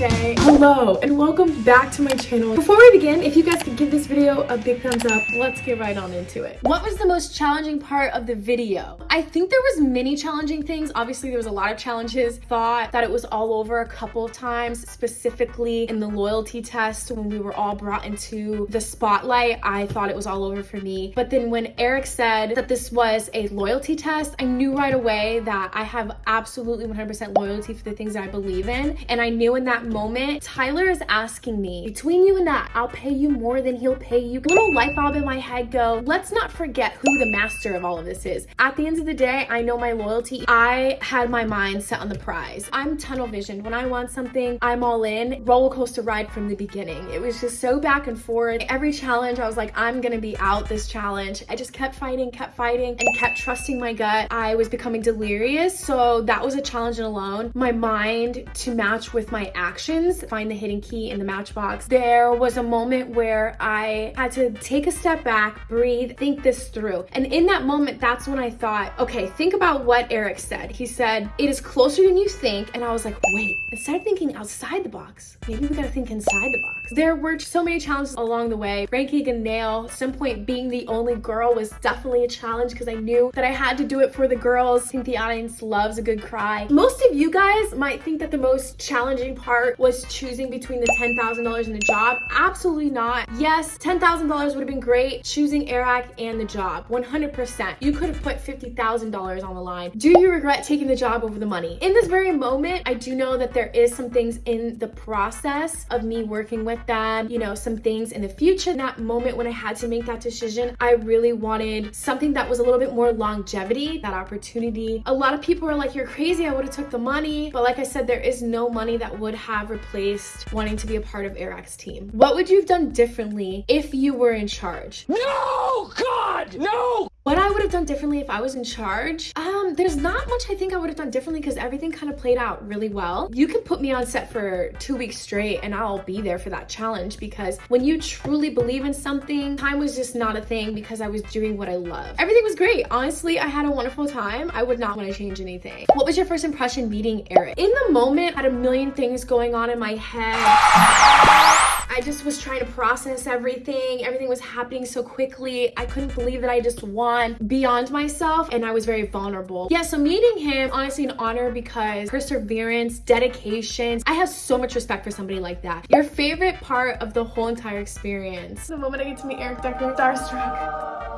Shay. Hello and welcome back to my channel. Before we begin, if you guys could give this video a big thumbs up, let's get right on into it. What was the most challenging part of the video? I think there was many challenging things. Obviously, there was a lot of challenges. Thought that it was all over a couple of times, specifically in the loyalty test when we were all brought into the spotlight. I thought it was all over for me. But then when Eric said that this was a loyalty test, I knew right away that I have absolutely 100% loyalty for the things that I believe in. And I knew in that moment, Tyler is asking me, between you and that, I'll pay you more than he'll pay you. Little light bulb in my head go, let's not forget who the master of all of this is. At the end of the day, I know my loyalty. I had my mind set on the prize. I'm tunnel visioned. When I want something, I'm all in. Roller coaster ride from the beginning. It was just so back and forth. Every challenge, I was like, I'm gonna be out this challenge. I just kept fighting, kept fighting, and kept trusting my gut. I was becoming delirious, so that was a challenge alone. My mind to match with my actions, find the hidden key in the matchbox. There was a moment where I had to take a step back, breathe, think this through. And in that moment, that's when I thought, okay, think about what Eric said. He said, it is closer than you think. And I was like, wait, instead of thinking outside the box, maybe we gotta think inside the box. There were so many challenges along the way. Ranking a nail, at some point being the only girl was definitely a challenge because I knew that I had to do it for the girls. I think the audience loves a good cry. Most of you guys might think that the most challenging part was choosing between the $10,000 and the job. Absolutely not. Yes, $10,000 would have been great choosing Eric and the job, 100%. You could have put $50,000 on the line. Do you regret taking the job over the money? In this very moment, I do know that there is some things in the process of me working with them, you know, some things in the future. In that moment when I had to make that decision, I really wanted something that was a little bit more longevity, that opportunity. A lot of people are like, you're crazy, I would have took the money. But like I said, there is no money that would have replaced wanting to be a part of Eric's team. What would you have done differently if you were in charge? No! God! No! What I would have done differently if I was in charge? Um, there's not much I think I would have done differently because everything kind of played out really well. You can put me on set for two weeks straight and I'll be there for that challenge because when you truly believe in something, time was just not a thing because I was doing what I love. Everything was great. Honestly, I had a wonderful time. I would not want to change anything. What was your first impression meeting Eric? In the moment, I had a million things going on in my head. I just was trying to process everything. Everything was happening so quickly. I couldn't believe that I just won beyond myself and I was very vulnerable. Yeah, so meeting him, honestly an honor because perseverance, dedication. I have so much respect for somebody like that. Your favorite part of the whole entire experience. The moment I get to meet Eric Decker, starstruck.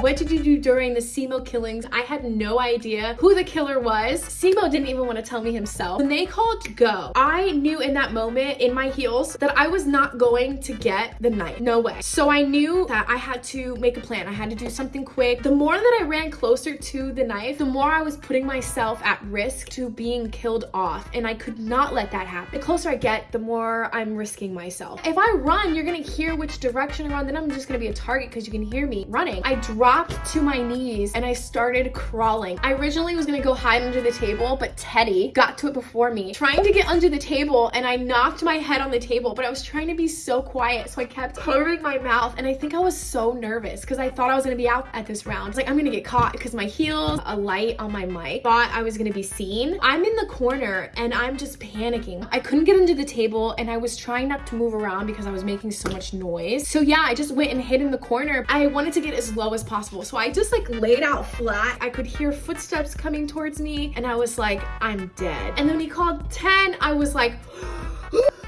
What did you do during the Simo killings? I had no idea who the killer was. Simo didn't even want to tell me himself. When they called go, I knew in that moment in my heels that I was not going to get the knife. No way. So I knew that I had to make a plan. I had to do something quick. The more that I ran closer to the knife, the more I was putting myself at risk to being killed off. And I could not let that happen. The closer I get, the more I'm risking myself. If I run, you're gonna hear which direction I run, then I'm just gonna be a target because you can hear me running. I to my knees and I started crawling. I originally was gonna go hide under the table, but Teddy got to it before me, trying to get under the table and I knocked my head on the table, but I was trying to be so quiet. So I kept covering my mouth and I think I was so nervous because I thought I was gonna be out at this round. It's like, I'm gonna get caught because my heels, a light on my mic, thought I was gonna be seen. I'm in the corner and I'm just panicking. I couldn't get under the table and I was trying not to move around because I was making so much noise. So yeah, I just went and hid in the corner. I wanted to get as low as possible possible. So I just like laid out flat. I could hear footsteps coming towards me and I was like, I'm dead. And then he called 10, I was like,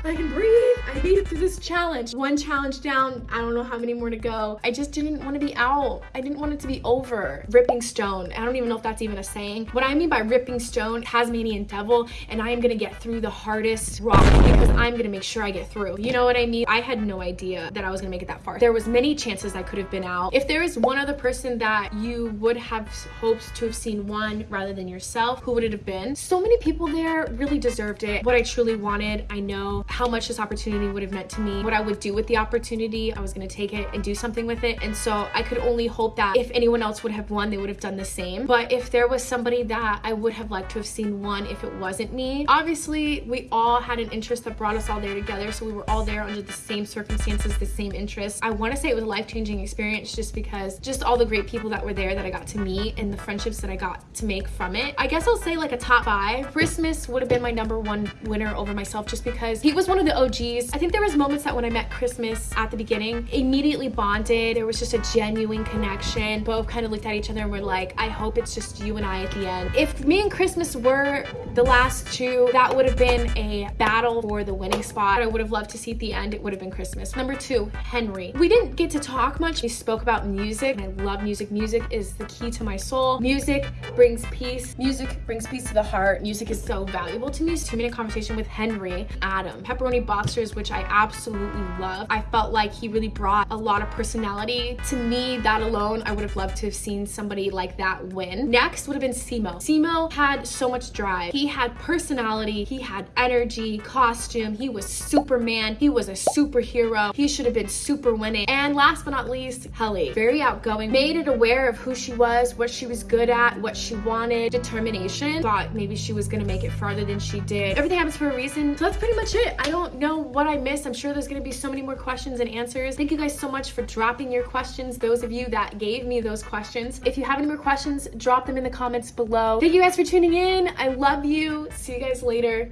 I can breathe. I made it through this challenge. One challenge down, I don't know how many more to go. I just didn't want to be out. I didn't want it to be over. Ripping stone. I don't even know if that's even a saying. What I mean by ripping stone, Tasmanian devil, and I am going to get through the hardest rock because I'm going to make sure I get through. You know what I mean? I had no idea that I was going to make it that far. There was many chances I could have been out. If there is one other person that you would have hoped to have seen one rather than yourself, who would it have been? So many people there really deserved it. What I truly wanted, I know know how much this opportunity would have meant to me, what I would do with the opportunity. I was gonna take it and do something with it. And so I could only hope that if anyone else would have won, they would have done the same. But if there was somebody that I would have liked to have seen won if it wasn't me, obviously we all had an interest that brought us all there together. So we were all there under the same circumstances, the same interests. I wanna say it was a life-changing experience just because just all the great people that were there that I got to meet and the friendships that I got to make from it. I guess I'll say like a top five. Christmas would have been my number one winner over myself just because he was one of the OGs. I think there was moments that when I met Christmas at the beginning, immediately bonded. There was just a genuine connection. Both kind of looked at each other and were like, I hope it's just you and I at the end. If me and Christmas were the last two, that would have been a battle for the winning spot. I would have loved to see at the end, it would have been Christmas. Number two, Henry. We didn't get to talk much. We spoke about music. I love music. Music is the key to my soul. Music brings peace. Music brings peace to the heart. Music is so valuable to me. Two minute conversation with Henry Adam. Pepperoni boxers, which I absolutely love. I felt like he really brought a lot of personality to me. That alone, I would have loved to have seen somebody like that win. Next would have been Simo. Simo had so much drive. He had personality. He had energy, costume. He was Superman. He was a superhero. He should have been super winning. And last but not least, Helly. Very outgoing. Made it aware of who she was, what she was good at, what she wanted, determination. Thought maybe she was gonna make it farther than she did. Everything happens for a reason. So that's pretty much it. I don't know what I missed. I'm sure there's gonna be so many more questions and answers. Thank you guys so much for dropping your questions. Those of you that gave me those questions. If you have any more questions, drop them in the comments below. Thank you guys for tuning in. I love you. See you guys later.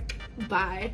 Bye.